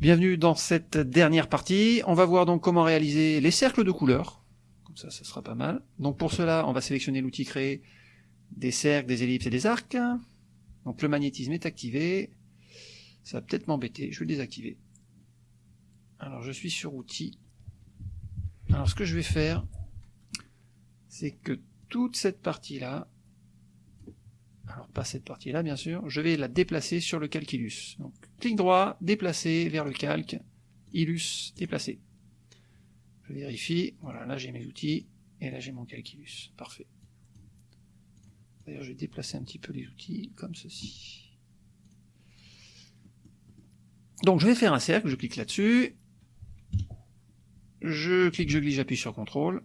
Bienvenue dans cette dernière partie. On va voir donc comment réaliser les cercles de couleurs. Comme ça, ça sera pas mal. Donc pour cela, on va sélectionner l'outil créer des cercles, des ellipses et des arcs. Donc le magnétisme est activé. Ça va peut-être m'embêter, je vais le désactiver. Alors je suis sur outils. Alors ce que je vais faire, c'est que toute cette partie-là, alors pas cette partie-là bien sûr, je vais la déplacer sur le calculus. Clic droit, déplacer vers le calque, Ilus, déplacer. Je vérifie, voilà, là j'ai mes outils, et là j'ai mon calculus, parfait. D'ailleurs je vais déplacer un petit peu les outils, comme ceci. Donc je vais faire un cercle, je clique là-dessus, je clique, je glisse, j'appuie sur CTRL,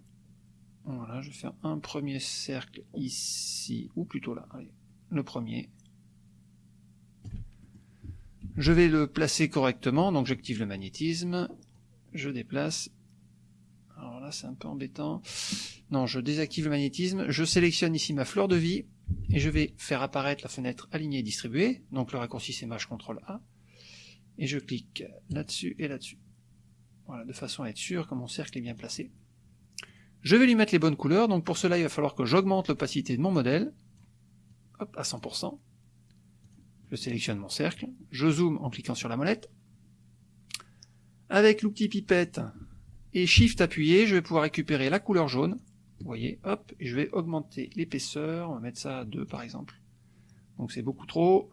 voilà, je vais faire un premier cercle ici, ou plutôt là, allez, le premier. Je vais le placer correctement, donc j'active le magnétisme, je déplace. Alors là c'est un peu embêtant. Non, je désactive le magnétisme, je sélectionne ici ma fleur de vie, et je vais faire apparaître la fenêtre alignée et distribuée, donc le raccourci c'est Maj CTRL A, et je clique là-dessus et là-dessus. Voilà, de façon à être sûr que mon cercle est bien placé. Je vais lui mettre les bonnes couleurs, donc pour cela il va falloir que j'augmente l'opacité de mon modèle, hop, à 100%. Je sélectionne mon cercle, je zoome en cliquant sur la molette. Avec l'outil pipette et Shift appuyé, je vais pouvoir récupérer la couleur jaune. Vous voyez, hop, et je vais augmenter l'épaisseur, on va mettre ça à 2 par exemple. Donc c'est beaucoup trop.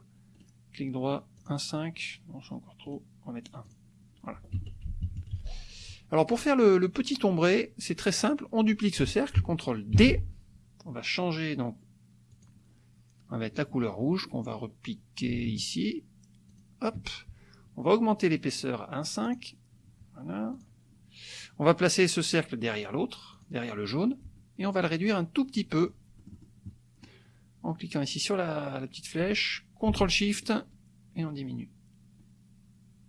Clic droit, 1,5, non c'est encore trop, on va mettre 1. Voilà. Alors pour faire le, petit ombré, c'est très simple, on duplique ce cercle, CTRL D, on va changer donc on va mettre la couleur rouge qu'on va repiquer ici. Hop. On va augmenter l'épaisseur à 1,5. Voilà. On va placer ce cercle derrière l'autre, derrière le jaune, et on va le réduire un tout petit peu en cliquant ici sur la, la petite flèche, CTRL SHIFT, et on diminue.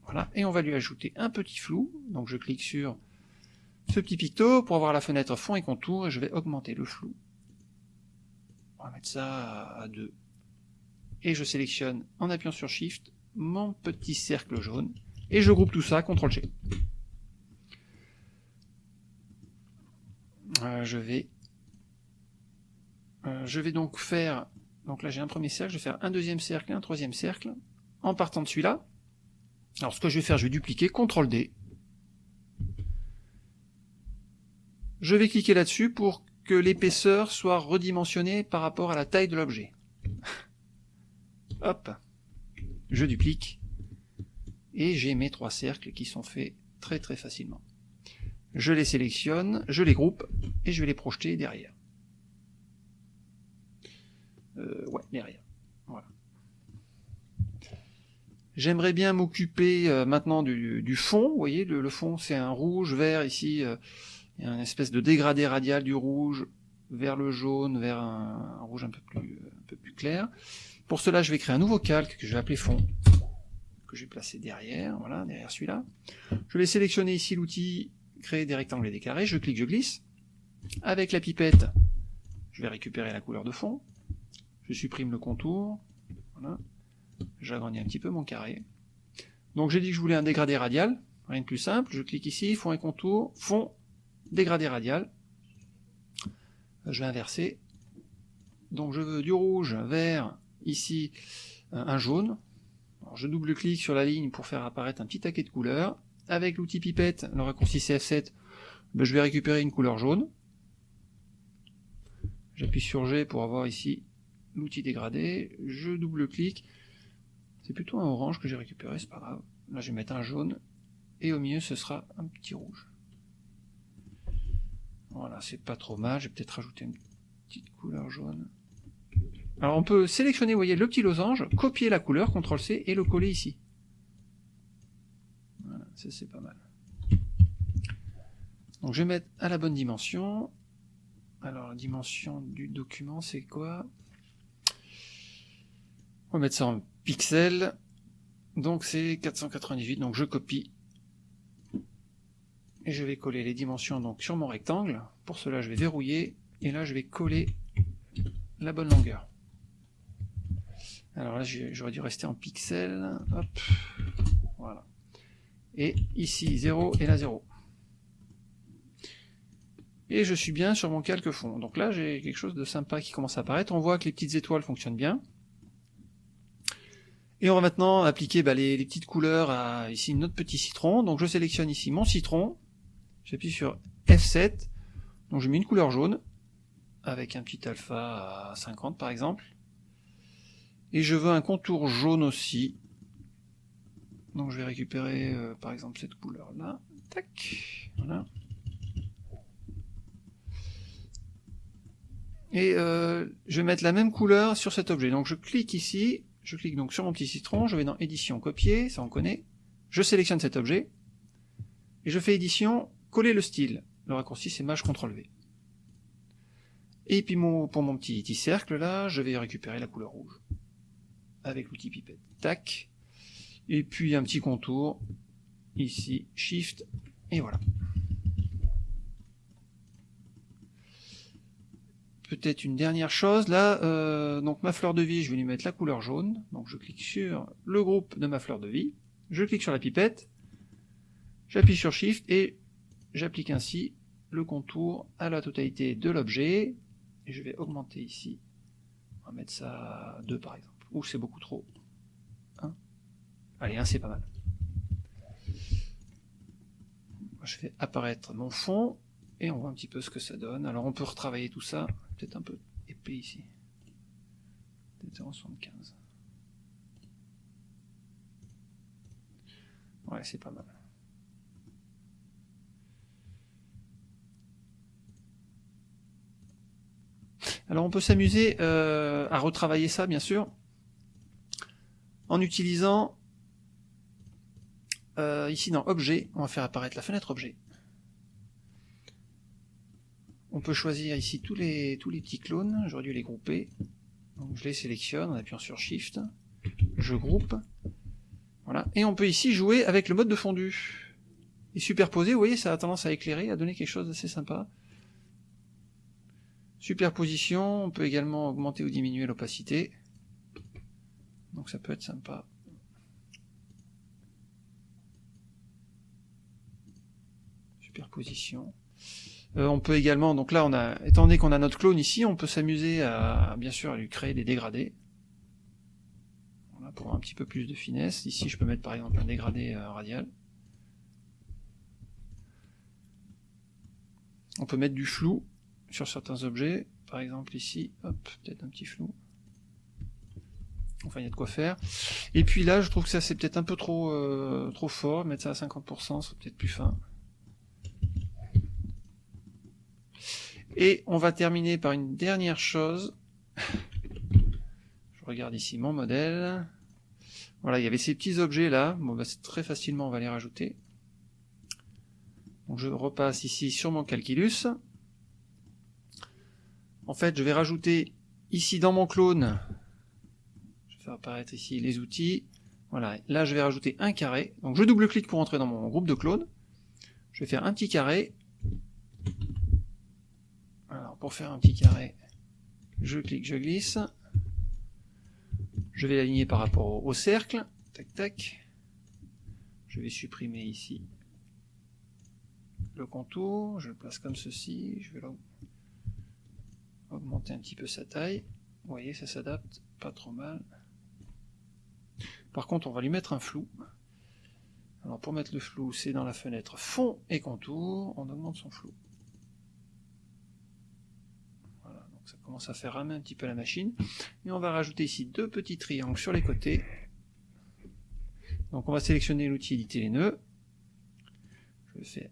Voilà, et on va lui ajouter un petit flou, donc je clique sur ce petit picto pour avoir la fenêtre fond et contour, et je vais augmenter le flou on va mettre ça à 2. Et je sélectionne en appuyant sur Shift mon petit cercle jaune. Et je groupe tout ça, CTRL G. Euh, je vais euh, je vais donc faire donc là j'ai un premier cercle, je vais faire un deuxième cercle un troisième cercle en partant de celui-là. Alors ce que je vais faire, je vais dupliquer, CTRL D. Je vais cliquer là-dessus pour que l'épaisseur soit redimensionnée par rapport à la taille de l'objet. Hop, je duplique, et j'ai mes trois cercles qui sont faits très très facilement. Je les sélectionne, je les groupe, et je vais les projeter derrière. Euh, ouais, derrière. Voilà. J'aimerais bien m'occuper euh, maintenant du, fond, vous voyez, le, le fond c'est un rouge, vert ici, euh, il y a une espèce de dégradé radial du rouge vers le jaune, vers un, rouge un peu, plus, un peu plus clair. Pour cela, je vais créer un nouveau calque que je vais appeler fond, que je vais placer derrière, voilà, derrière celui-là. Je vais sélectionner ici l'outil créer des rectangles et des carrés, je clique, je glisse. Avec la pipette, je vais récupérer la couleur de fond. Je supprime le contour, voilà. J'agrandis un petit peu mon carré. Donc j'ai dit que je voulais un dégradé radial, rien de plus simple, je clique ici, fond et contour, fond, dégradé radial. Je vais inverser. Donc je veux du rouge vers ici un jaune. Je double-clique sur la ligne pour faire apparaître un petit taquet de couleurs. Avec l'outil pipette, le raccourci CF7, ben je vais récupérer une couleur jaune. J'appuie sur G pour avoir ici l'outil dégradé. Je double-clique. C'est plutôt un orange que j'ai récupéré, c'est pas grave. Là je vais mettre un jaune. Et au milieu ce sera un petit rouge. Voilà, c'est pas trop mal, je vais peut-être rajouter une petite couleur jaune. Alors on peut sélectionner, vous voyez, le petit losange, copier la couleur, CTRL-C, et le coller ici. Voilà, ça c'est pas mal. Donc je vais mettre à la bonne dimension. Alors la dimension du document c'est quoi? On va mettre ça en pixels. Donc c'est 498, donc je copie et je vais coller les dimensions donc sur mon rectangle. Pour cela, je vais verrouiller, et là, je vais coller la bonne longueur. Alors là, j'aurais dû rester en pixels. Hop, voilà. et ici 0 et là 0. Et je suis bien sur mon calque fond. Donc là, j'ai quelque chose de sympa qui commence à apparaître. On voit que les petites étoiles fonctionnent bien. Et on va maintenant appliquer bah, les, petites couleurs à ici notre petit citron. Donc je sélectionne ici mon citron. J'appuie sur F7. Donc je mets une couleur jaune avec un petit alpha à 50 par exemple. Et je veux un contour jaune aussi. Donc je vais récupérer euh, par exemple cette couleur là. Tac. Voilà. Et euh, je vais mettre la même couleur sur cet objet. Donc je clique ici, je clique donc sur mon petit citron, je vais dans édition copier, ça on connaît. Je sélectionne cet objet, et je fais édition, coller le style. Le raccourci c'est Maj CTRL V. Et puis pour mon petit, petit cercle là, je vais récupérer la couleur rouge. Avec l'outil pipette. Tac. Et puis un petit contour. Ici, Shift. Et voilà. peut-être une dernière chose, là, euh, donc ma fleur de vie, je vais lui mettre la couleur jaune, donc je clique sur le groupe de ma fleur de vie, je clique sur la pipette, j'appuie sur Shift et j'applique ainsi le contour à la totalité de l'objet, et je vais augmenter ici, on va mettre ça à 2 par exemple, ou c'est beaucoup trop, 1, allez 1 c'est pas mal. Je fais apparaître mon fond, et on voit un petit peu ce que ça donne. Alors on peut retravailler tout ça, peut-être un peu épais ici. Peut-être 0,75. Ouais, c'est pas mal. Alors on peut s'amuser euh, à retravailler ça, bien sûr, en utilisant euh, ici dans Objet, on va faire apparaître la fenêtre Objet. On peut choisir ici tous les, tous les petits clones, j'aurais dû les grouper. Donc je les sélectionne en appuyant sur Shift, je groupe, voilà, et on peut ici jouer avec le mode de fondu. Et superposer, vous voyez, ça a tendance à éclairer, à donner quelque chose d'assez sympa. Superposition, on peut également augmenter ou diminuer l'opacité. Donc ça peut être sympa. Superposition. Euh, on peut également, donc là, on a, étant donné qu'on a notre clone ici, on peut s'amuser à, bien sûr, à lui créer des dégradés. Voilà, pour un petit peu plus de finesse. Ici, je peux mettre par exemple un dégradé euh, radial. On peut mettre du flou sur certains objets. Par exemple ici, hop, peut-être un petit flou. Enfin, il y a de quoi faire. Et puis là, je trouve que ça c'est peut-être un peu trop euh, trop fort. Mettre ça à 50%, c'est peut-être plus fin. Et on va terminer par une dernière chose. Je regarde ici mon modèle. Voilà, il y avait ces petits objets là. Bon, bah, c'est très facilement, on va les rajouter. Donc je repasse ici sur mon calculus. En fait, je vais rajouter ici dans mon clone, je vais faire apparaître ici les outils. Voilà, là je vais rajouter un carré. Donc je double-clique pour entrer dans mon groupe de clones. Je vais faire un petit carré pour faire un petit carré, je clique, je glisse. Je vais l'aligner par rapport au, cercle. Tac, tac. Je vais supprimer ici le contour. Je le place comme ceci. Je vais augmenter un petit peu sa taille. Vous voyez, ça s'adapte pas trop mal. Par contre, on va lui mettre un flou. Alors pour mettre le flou, c'est dans la fenêtre fond et contour, on augmente son flou. ça commence à faire ramer un petit peu la machine. Et on va rajouter ici deux petits triangles sur les côtés. Donc on va sélectionner l'outil éditer les nœuds. Je fais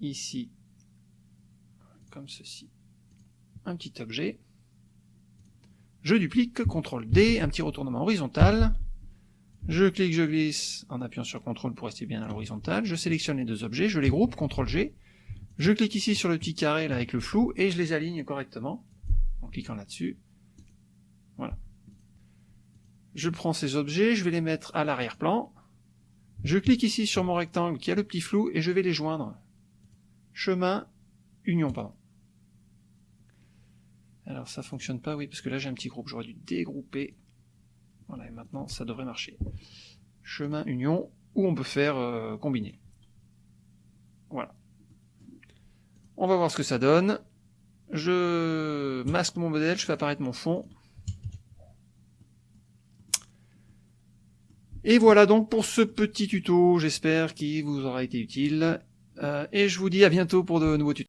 ici, comme ceci, un petit objet. Je duplique, CTRL D, un petit retournement horizontal. Je clique, je glisse en appuyant sur CTRL pour rester bien à l'horizontale. Je sélectionne les deux objets, je les groupe, CTRL G. Je clique ici sur le petit carré là avec le flou et je les aligne correctement en cliquant là-dessus. Voilà. Je prends ces objets, je vais les mettre à l'arrière-plan. Je clique ici sur mon rectangle qui a le petit flou et je vais les joindre. Chemin, union, pardon. Alors ça fonctionne pas, oui, parce que là j'ai un petit groupe, j'aurais dû dégrouper. Voilà, et maintenant ça devrait marcher. Chemin, union, ou on peut faire euh, combiner. Voilà. On va voir ce que ça donne. Je masque mon modèle, je fais apparaître mon fond. Et voilà donc pour ce petit tuto, j'espère qu'il vous aura été utile. Euh, et je vous dis à bientôt pour de nouveaux tutos.